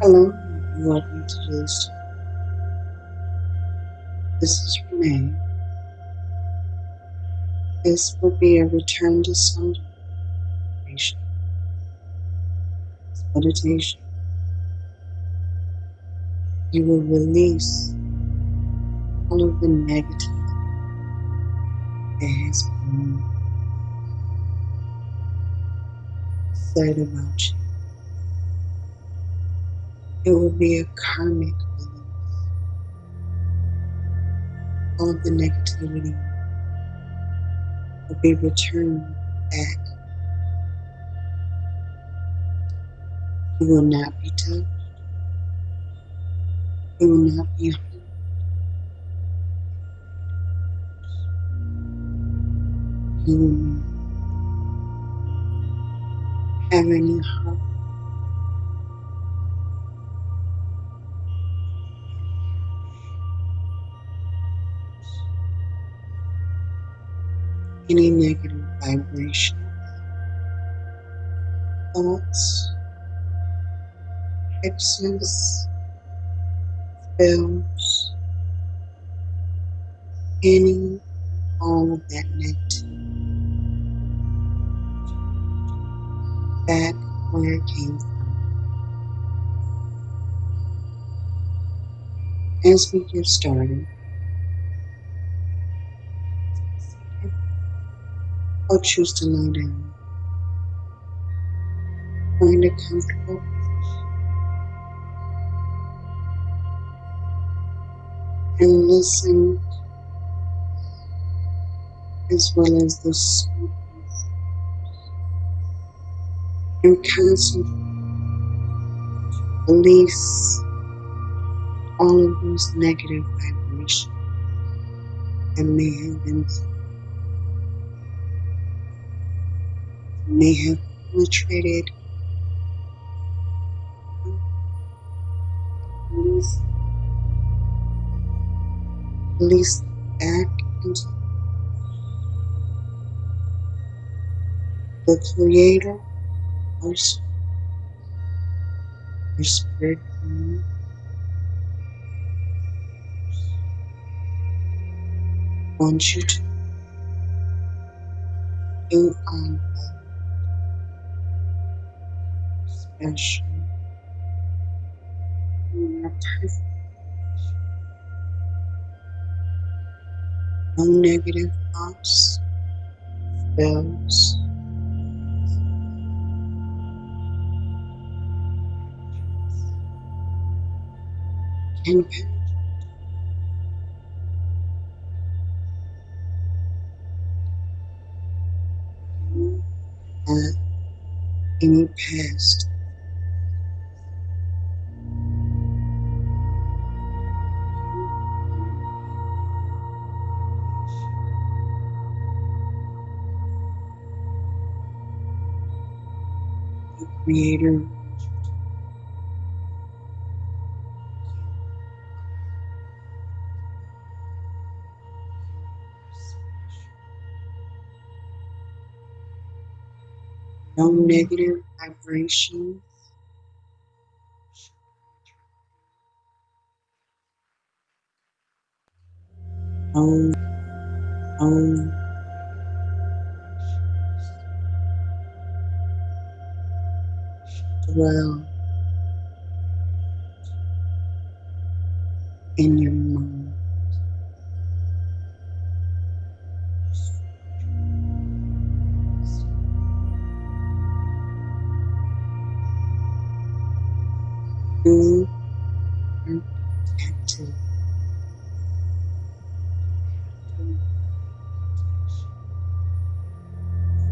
Hello, welcome to this. This is Renee. This will be a return to sender meditation. meditation. You will release all of the negative that has been said about you. It will be a karmic release. All the negativity will be returned back. You will not be touched. You will not be harmed. You will not have any harm. Any negative vibration, thoughts, hexes, spells, any, all of that negativity back where it came from. As we get started, I'll choose to lie down. Find a comfortable position and listen as well as the soothing and concentrate. Release all of those negative vibrations that may have been may have penetrated. Release back into the Creator, our, our Spirit. Want you to you um, are You. No negative thoughts, spells, can you or uh, any past. Creator. No negative vibrations, no, no dwell in your mind. You are.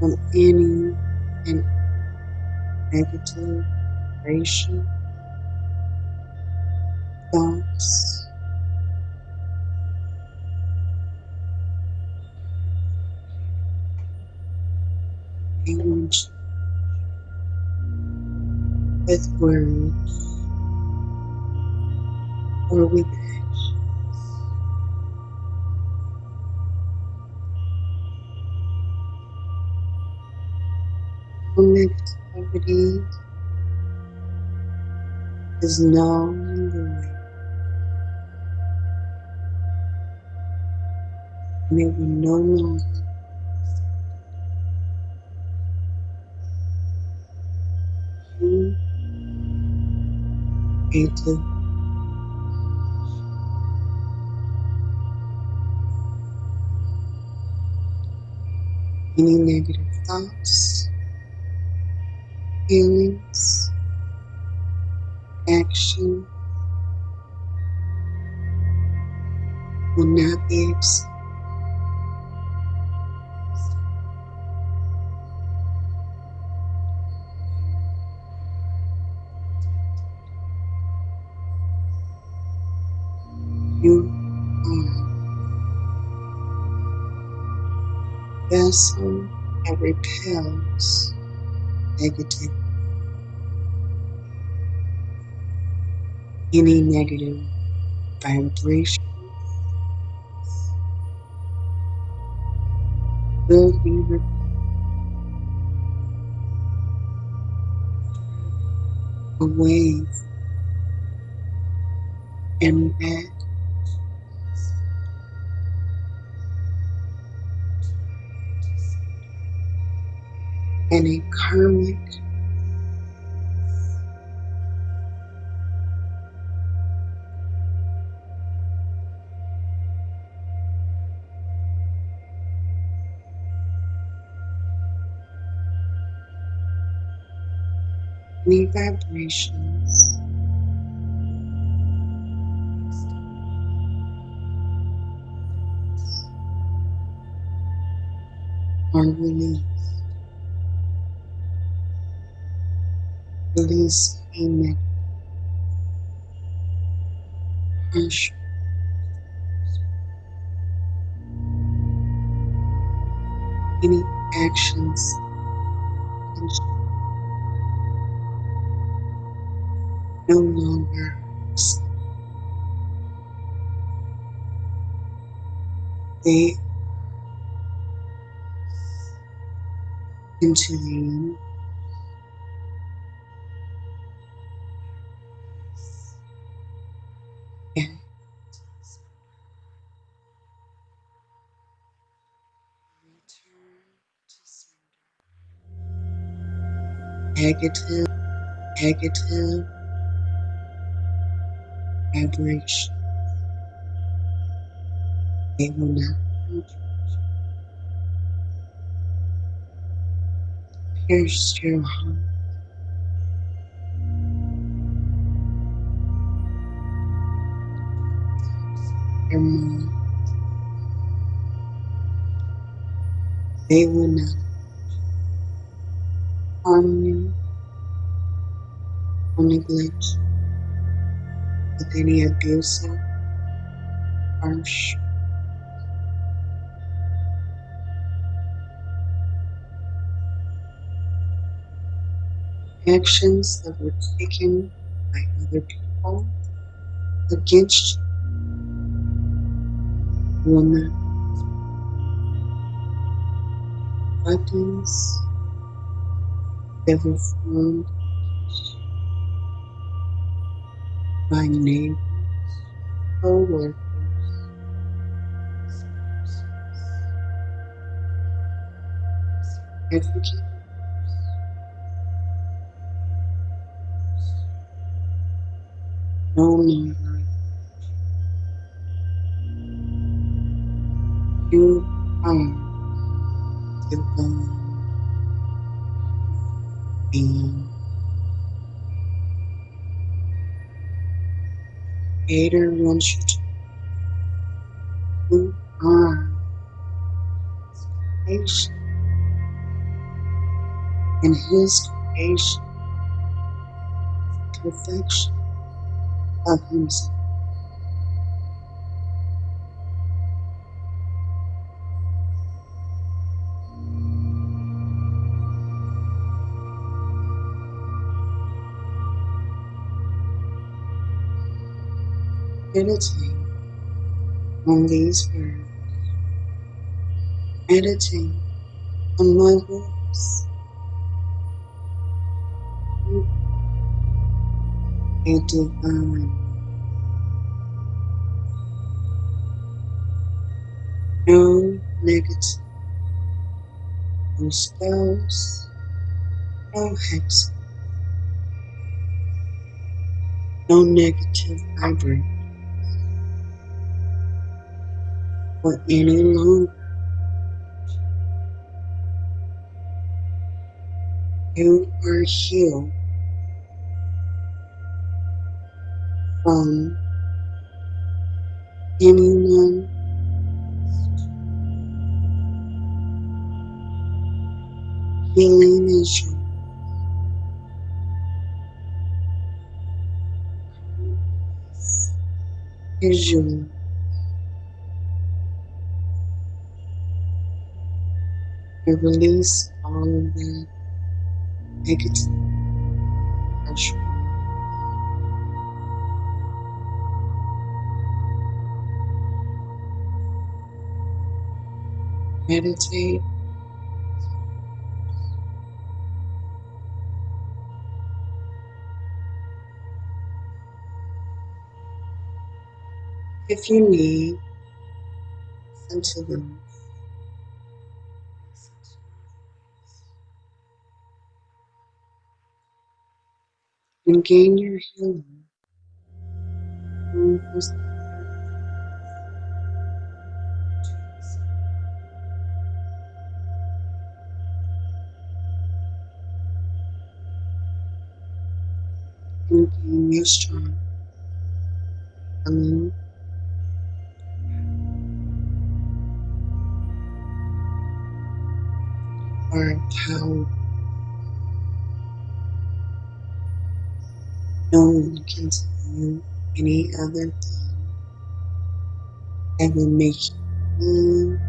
From any and negative vibration, thoughts, language, with words, or with actions. No negativity is knowing the way, and it no longer you creative any negative thoughts, feelings, accepted. You are vessel that repels negative, any negative vibration will be removed. away any vibrations. Are released. Release. Any harsh, any actions no longer accept. They the and negative, negative vibration. They will not. Pierce your heart, your mind. They will not harm you or neglect you with any abusive, harsh actions that were taken by other people against you. Not weapons were formed by neighbors, co-workers, advocates, no longer you are divine being. Creator wants you to you are creation. And his creation. Perfection of himself. Meditate on these words. Meditate on my. You a divine, no negative, no spells, no hex, no negative vibration for any longer. You are healed from anyone healing is yours. Is yours. Release all of that negative pressure. Meditate. If you need, listen to and gain your healing. And gain your strength. Healing or power. You any other thing that will make you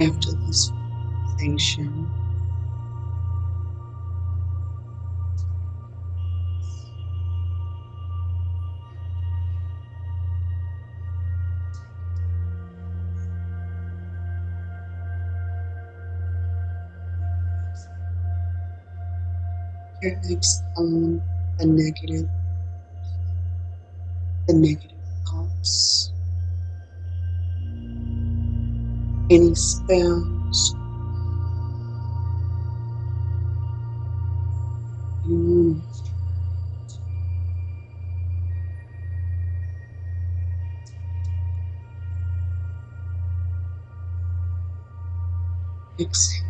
after this sensation. Exhaling the negative, the negative thoughts, any spells, anyone exhale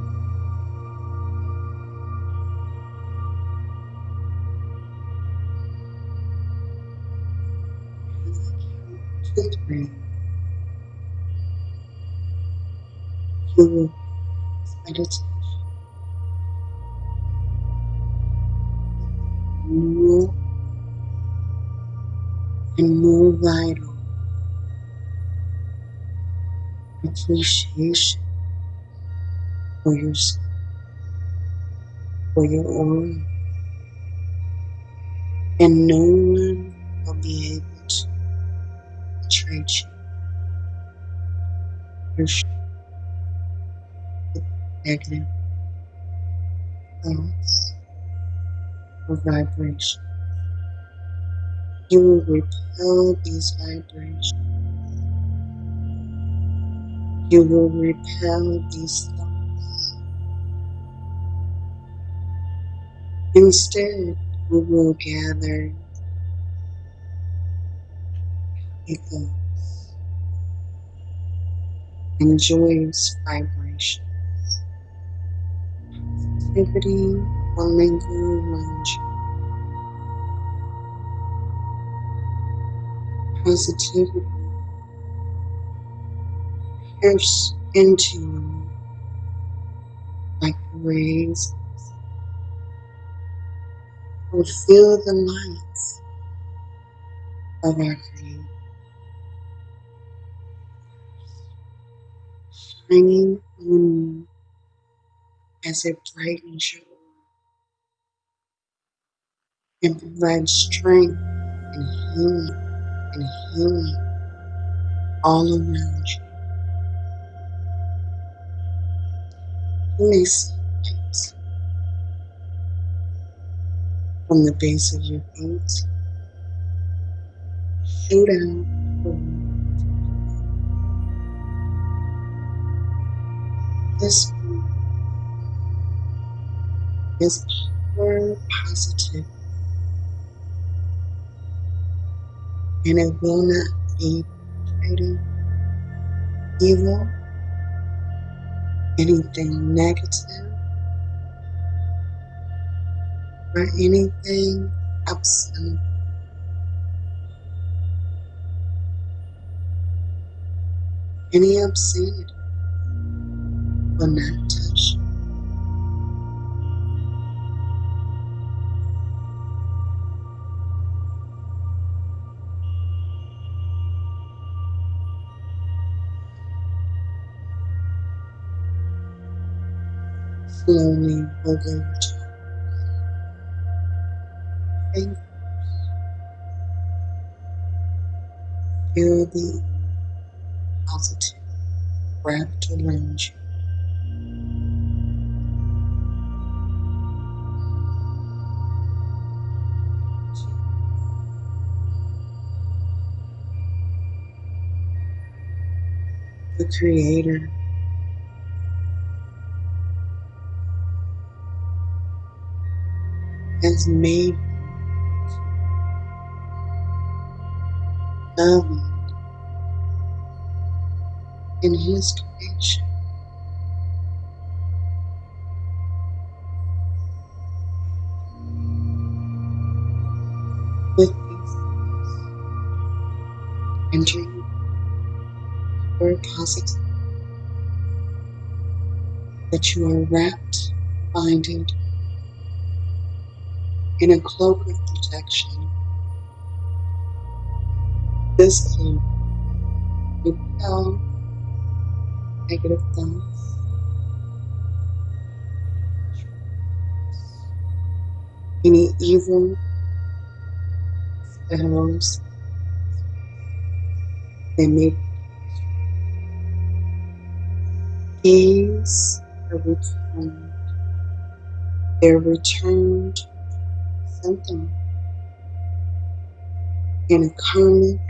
meditate more and more vital appreciation for yourself, for your aura, and no one will be able to betray you. Your negative thoughts or vibrations. You will repel these vibrations. You will repel these thoughts. Instead, you will gather thoughts and joyous vibrations. Positivity will linger around you. Positivity. Pierce into you like rays would fill the lights of our Creator, shining on you as it brightens your and provides strength and healing and healing all around you. Release from the base of your feet. Shoot out this is pure positive and it will not be creating evil, anything negative, or anything upset. Any obscenity will not Slowly wiggle your toes. And feel the positive wrapped around you. The Creator has made loving in His creation. With these entering your positive that you are wrapped, binded in a cloak of protection. This cloak repel negative thoughts, any evil spells they may gaze are returned. They're returned something. In a karmic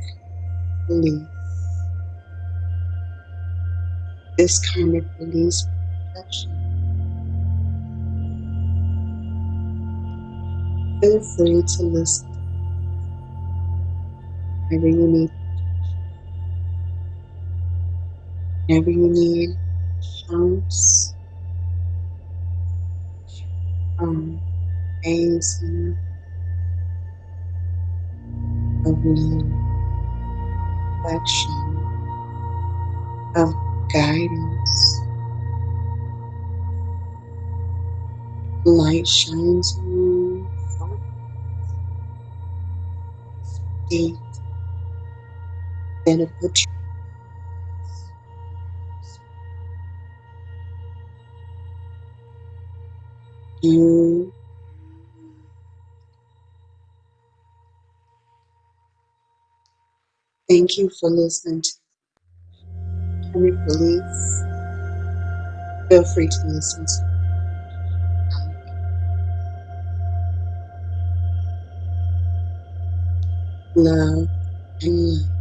release. This karmic release protection. Feel free to listen. Whenever you need, whenever you need. Assurance, um, amazing of love, affection, of guidance. Light shines on you from deep then it puts you thank you for listening to Karmic Release. Feel free to listen to love and light.